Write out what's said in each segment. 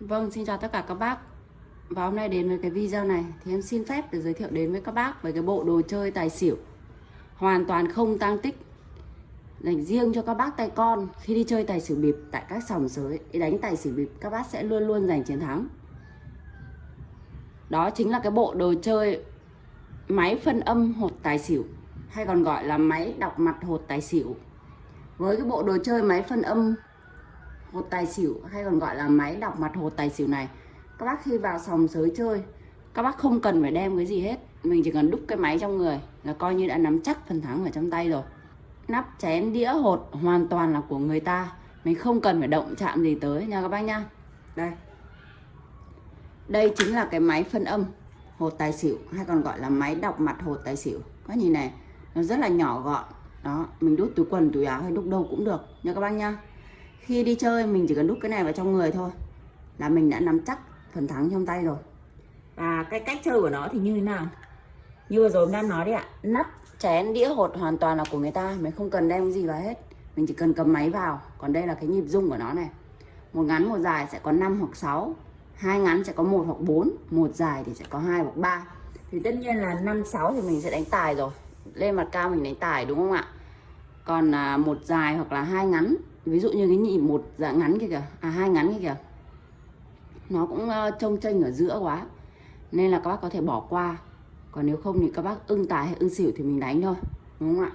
Vâng, xin chào tất cả các bác. Và hôm nay đến với cái video này Thì em xin phép được giới thiệu đến với các bác Về cái bộ đồ chơi tài xỉu. Hoàn toàn không tăng tích. Dành riêng cho các bác tay con Khi đi chơi tài xỉu bịp tại các sòng sới đánh tài xỉu bịp các bác sẽ luôn luôn giành chiến thắng. Đó chính là cái bộ đồ chơi Máy phân âm hột tài xỉu Hay còn gọi là máy đọc mặt hột tài xỉu. Với cái bộ đồ chơi máy phân âm hột tài xỉu, hay còn gọi là máy đọc mặt hột tài xỉu này. Các bác khi vào sòng sới chơi, các bác không cần phải đem cái gì hết. Mình chỉ cần đúc cái máy trong người là coi như đã nắm chắc phần thắng ở trong tay rồi. Nắp chén đĩa hột hoàn toàn là của người ta. Mình không cần phải động chạm gì tới nha các bác nha. Đây. Đây chính là cái máy phân âm hột tài xỉu, hay còn gọi là máy đọc mặt hột tài xỉu. Các nhìn này, nó rất là nhỏ gọn. Đó, mình đút túi quần, túi áo hay đúc đâu cũng được nha các bác nha khi đi chơi mình chỉ cần đút cái này vào trong người thôi là mình đã nắm chắc phần thắng trong tay rồi. Và cái cách chơi của nó thì như thế nào? Như vừa rồi em đang nói đấy ạ nắp chén đĩa hột hoàn toàn là của người ta mình không cần đem gì vào hết. Mình chỉ cần cầm máy vào còn đây là cái nhịp rung của nó này. Một ngắn một dài sẽ có 5 hoặc 6 hai ngắn sẽ có một hoặc 4 một dài thì sẽ có hai hoặc 3 thì tất nhiên là 5 6 thì mình sẽ đánh tài rồi. Lên mặt cao mình đánh tài đúng không ạ? Còn à, một dài hoặc là hai ngắn ví dụ như cái nhị một dạng ngắn kia kìa à hai ngắn kia kìa. Nó cũng ờ, trông chênh ở giữa quá. Nên là các bác có thể bỏ qua. Còn nếu không thì các bác ưng tài hay ưng xỉu thì mình đánh thôi, đúng không ạ?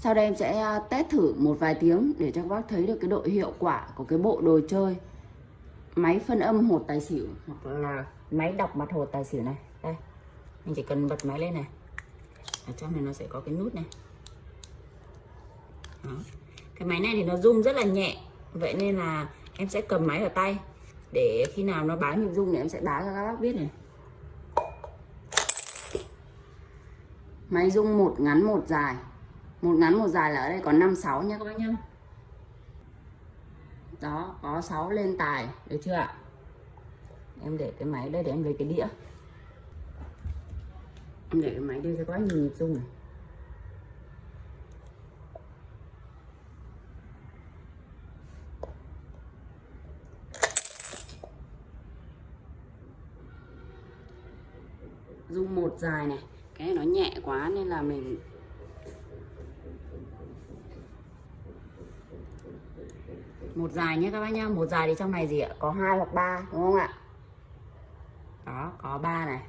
Sau đây em sẽ ờ, test thử một vài tiếng để cho các bác thấy được cái độ hiệu quả của cái bộ đồ chơi. Máy phân âm hột tài xỉu. Hoặc là máy đọc mặt hột tài xỉu này. Đây, mình chỉ cần bật máy lên này. Ở trong này nó sẽ có cái nút này. Đó cái máy này thì nó rung rất là nhẹ. Vậy nên là em sẽ cầm máy ở tay. Để khi nào nó báo nhịp rung thì em sẽ báo cho các bác biết này. Máy rung một ngắn một dài. Một ngắn một dài là ở đây có 5 6 nha các bác nhá. Đó, có 6 lên tài. Được chưa ạ? Em để cái máy đây để em lấy cái đĩa. Em để cái máy đây cho các bác nhìn nhịp rung này. Dung một dài này. Cái này nó nhẹ quá nên là mình một dài nhé các bác nhá. Một dài thì trong này gì ạ? Có hai hoặc ba, đúng không ạ? Đó, có ba này.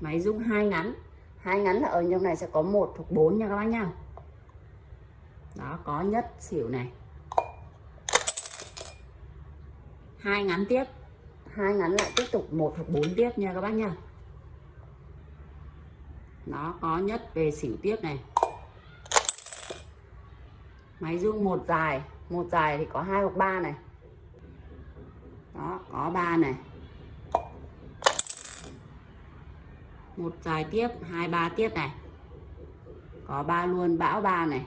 Máy dung hai ngắn. Hai ngắn là ở trong này sẽ có một hoặc bốn nha các bác nhá. Đó, có nhất xỉu này. Hai ngắn tiếp hai ngắn lại tiếp tục, một hoặc bốn tiếp nha các bác nha. Nó có nhất về xỉu tiếp này. Máy dương một dài một dài thì có hai hoặc ba này. Đó, có ba này. Một dài tiếp, hai ba tiếp này. Có ba luôn, bão ba này.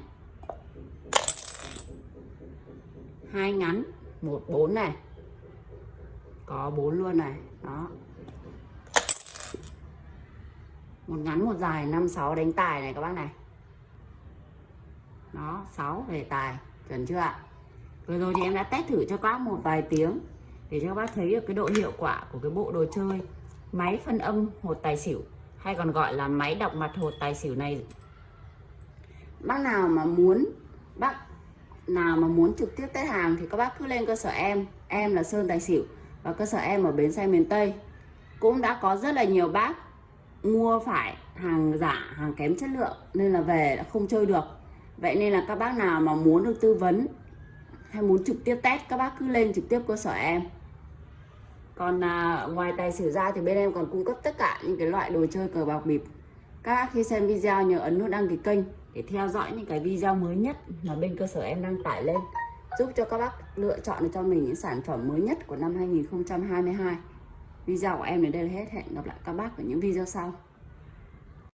Hai ngắn, một bốn này có bốn luôn này, đó. Một ngắn, một dài, năm, sáu, đánh tài này các bác này. Đó 6 về tài, chuẩn chưa ạ? Vừa rồi thì em đã test thử cho các bác một vài tiếng để cho các bác thấy được cái độ hiệu quả của cái bộ đồ chơi máy phân âm hột tài xỉu, hay còn gọi là máy đọc mặt hột tài xỉu này. Bác nào mà muốn, bác nào mà muốn trực tiếp test hàng thì các bác cứ lên cơ sở em em là sơn tài xỉu và cơ sở em ở bến xe miền Tây cũng đã có rất là nhiều bác mua phải hàng giả hàng kém chất lượng nên là về đã không chơi được. Vậy nên là các bác nào mà muốn được tư vấn hay muốn trực tiếp test các bác cứ lên trực tiếp cơ sở em. Còn à, ngoài tài xỉu ra thì bên em còn cung cấp tất cả những cái loại đồ chơi cờ bạc bịp. Các bác khi xem video nhớ ấn nút đăng ký kênh để theo dõi những cái video mới nhất mà bên cơ sở em đăng tải lên giúp cho các bác lựa chọn được cho mình những sản phẩm mới nhất của năm 2022 video của em đến đây là hết. Hẹn gặp lại các bác ở những video sau.